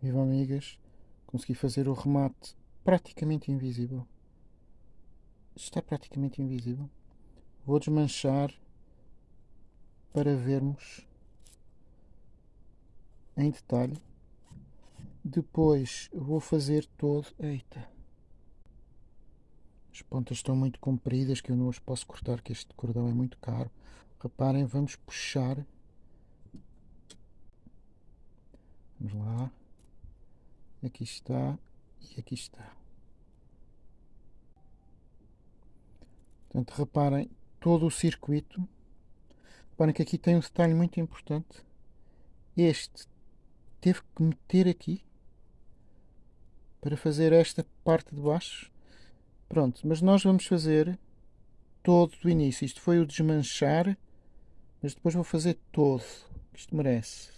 Viva amigas, consegui fazer o remate praticamente invisível. Está praticamente invisível. Vou desmanchar para vermos em detalhe. Depois vou fazer todo. Eita! As pontas estão muito compridas que eu não as posso cortar, que este cordão é muito caro. Reparem, vamos puxar. Vamos lá. Aqui está e aqui está. Portanto, reparem todo o circuito. Reparem que aqui tem um detalhe muito importante. Este teve que meter aqui para fazer esta parte de baixo. Pronto, mas nós vamos fazer todo do início. Isto foi o desmanchar, mas depois vou fazer todo. Isto merece.